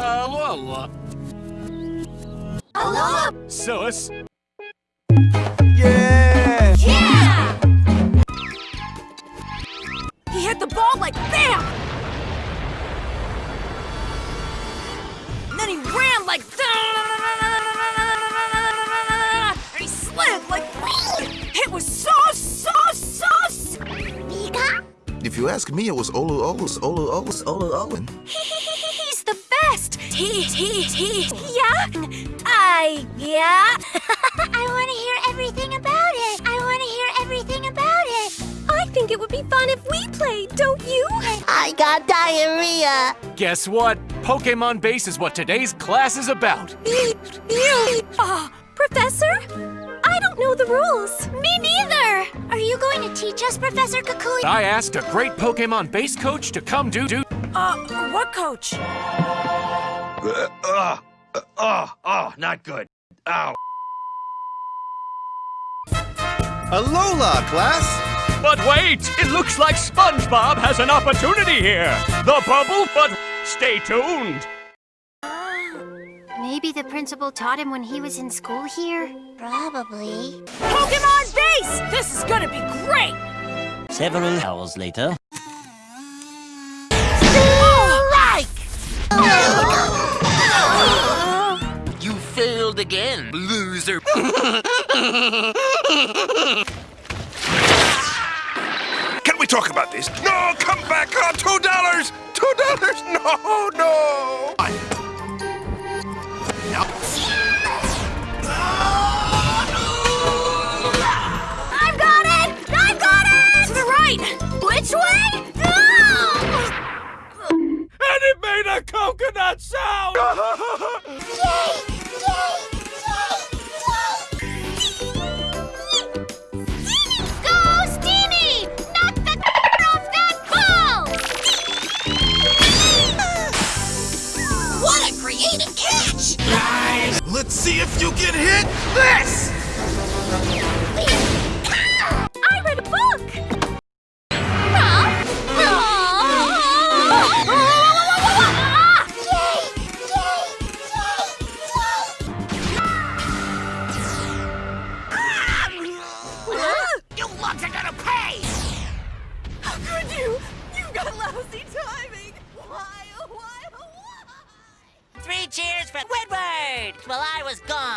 Alola! Sus. Yeah! If you ask me, it was Olu Olus, Olu Olus, Olu Owen. He's the best! He, he, he, yeah? I, yeah? I want to hear everything about it. I want to hear everything about it. I think it would be fun if we played, don't you? I got diarrhea. Guess what? Pokemon Base is what today's class is about. You! Uh, Professor? I don't know the rules. Me neither! Teach us, Professor Kukui? I asked a great Pokemon Base coach to come do do. Uh, what coach? Uh, uh, uh, oh, oh, not good. Ow. Alola, class! But wait! It looks like SpongeBob has an opportunity here! The bubble, but stay tuned! Maybe the principal taught him when he was in school here? Probably. Pokemon Base! This is gonna be great! Several hours later. You failed again, loser. Can we talk about this? No, come back on two dollars. Two dollars. No, no. Let's see if you can hit this! Lousy timing! Why, oh, why, oh, why? Three cheers for Squidward while I was gone.